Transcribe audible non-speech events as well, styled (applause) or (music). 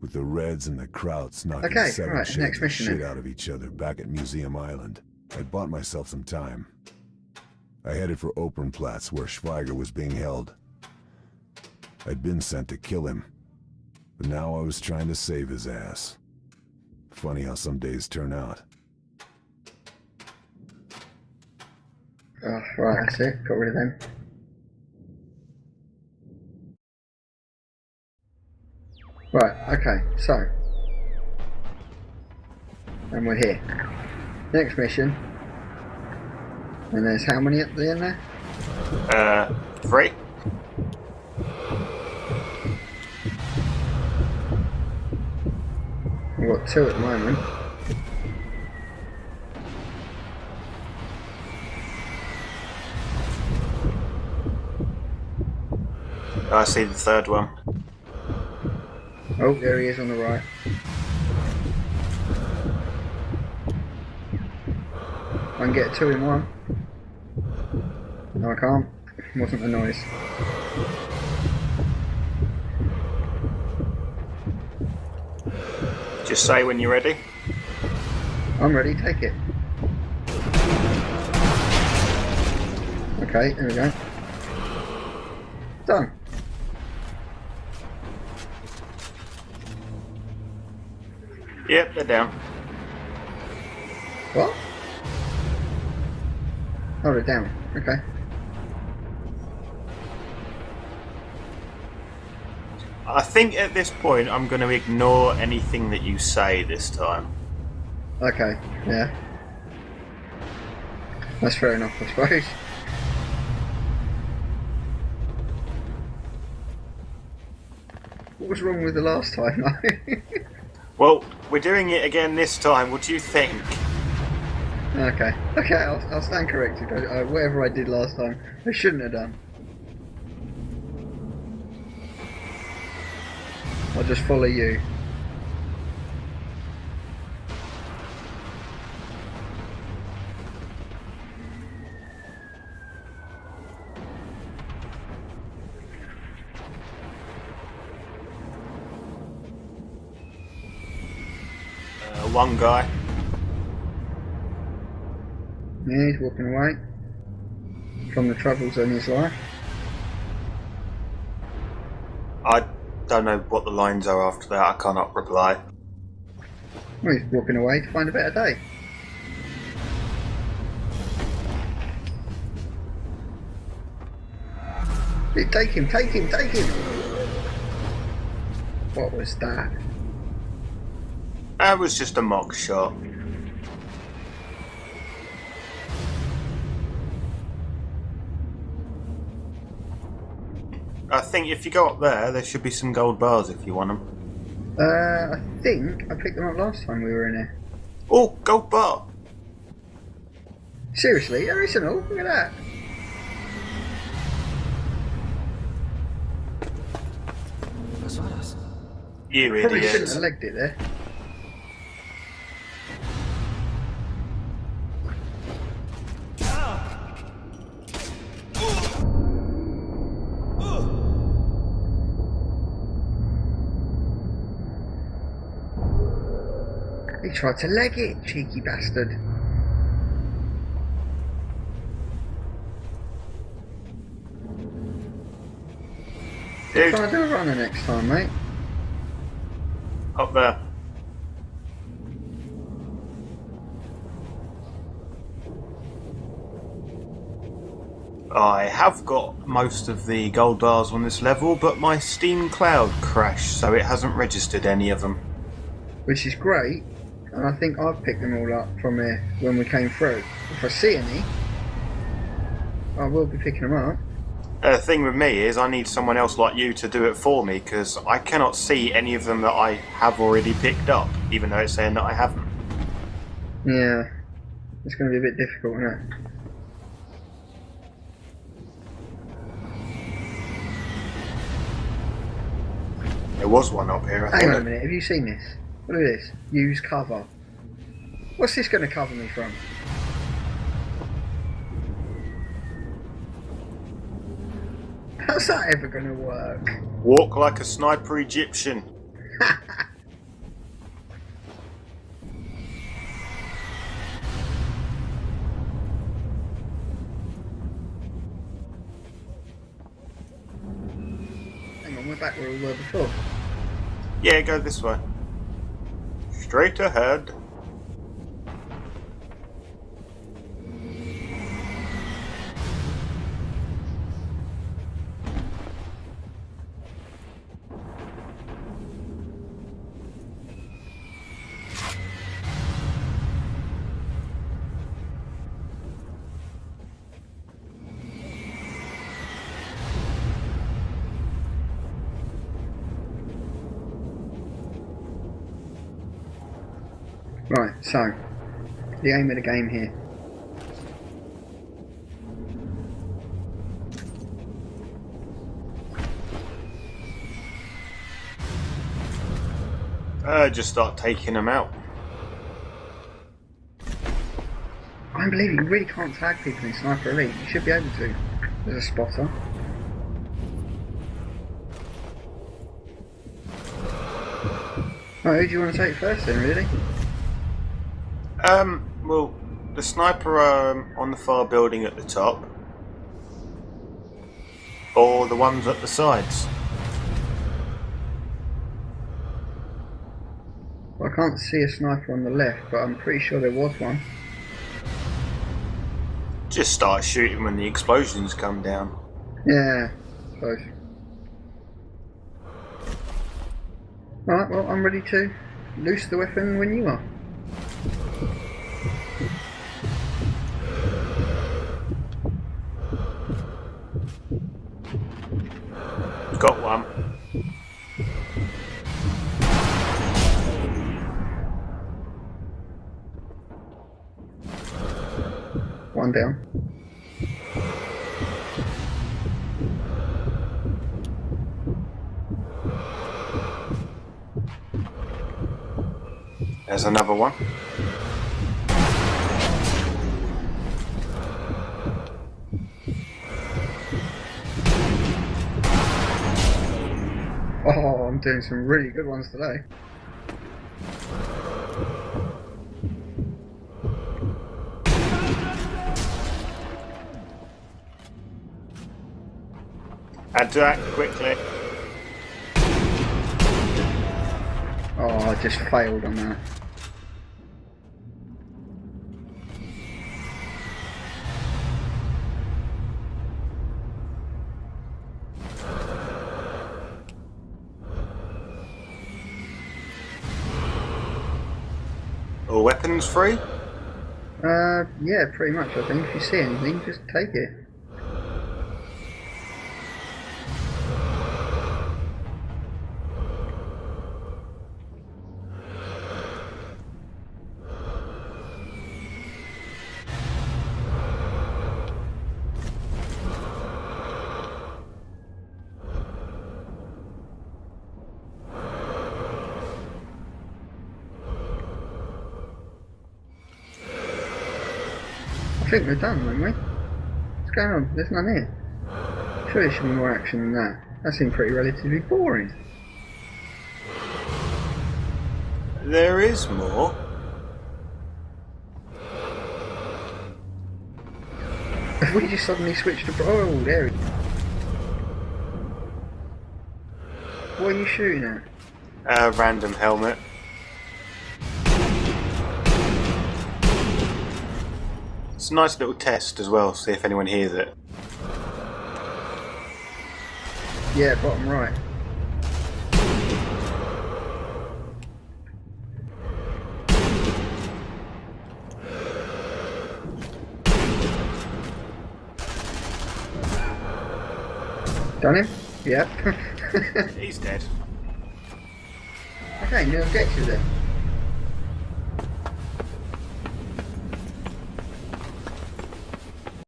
With the Reds and the Krauts knocking Okay, seven right, shades next of mission shit out of each other back at Museum Island, I'd bought myself some time. I headed for Opernplatz, where Schweiger was being held. I'd been sent to kill him, but now I was trying to save his ass. Funny how some days turn out. Oh, right, that's it. Got rid of them. Right, okay, so. And we're here. Next mission. And there's how many at the end there? Uh, three? We've got two at the moment. I see the third one. Oh, there he is on the right. I can get two in one. No, I can't. Wasn't the noise. Just say when you're ready. I'm ready, take it. Okay, there we go. Done. Yep, they're down. What? Oh, Hold it down. Okay. I think at this point I'm going to ignore anything that you say this time. Okay, yeah. That's fair enough, I suppose. What was wrong with the last time? (laughs) Well, we're doing it again this time. What do you think? okay, okay, I'll, I'll stand corrected. I, I, whatever I did last time, I shouldn't have done. I'll just follow you. One guy. Yeah, he's walking away from the troubles in his life. I don't know what the lines are after that. I cannot reply. Well, he's walking away to find a better day. Take him, take him, take him! What was that? That was just a mock shot. I think if you go up there, there should be some gold bars if you want them. Uh, I think I picked them up last time we were in here. Oh, gold bar! Seriously, there isn't all. Look at that. Was war das? You Probably shouldn't idiot. have legged it there. He tried to leg it, cheeky bastard. Dude, Try to do a runner next time, mate. up there. I have got most of the gold bars on this level, but my Steam Cloud crashed, so it hasn't registered any of them. which is great. And I think I've picked them all up from here when we came through. If I see any, I will be picking them up. Uh, the thing with me is I need someone else like you to do it for me, because I cannot see any of them that I have already picked up, even though it's saying that I haven't. Yeah, it's going to be a bit difficult, isn't it? There was one up here, I Hang on a minute, have you seen this? Look at this. Use cover. What's this going to cover me from? How's that ever going to work? Walk like a sniper Egyptian. Hang on, we're back where we were before. Yeah, go this way. Straight ahead. Right, so the aim of the game here. Uh, just start taking them out. I don't believe you really can't tag people in Sniper Elite. You should be able to. There's a spotter. Right, who do you want to take first then, really? Um, well, the sniper um, on the far building at the top, or the ones at the sides. Well, I can't see a sniper on the left, but I'm pretty sure there was one. Just start shooting when the explosions come down. Yeah, suppose. Right, well, I'm ready to loose the weapon when you are. Got one. One down. There's another one. Doing some really good ones today. Add to that quickly. Oh, I just failed on that. Weapons free. Uh, yeah, pretty much. I think if you see anything, just take it. I think we're done, aren't we? What's going on? There's none here. Surely there should be more action than that. That seemed pretty relatively boring. There is more. Have we just suddenly switched to... Oh, there. What are you shooting at? A random helmet. It's a nice little test as well, see if anyone hears it. Yeah, bottom right. Done him? Yep. (laughs) He's dead. okay, new objective then.